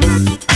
Gracias.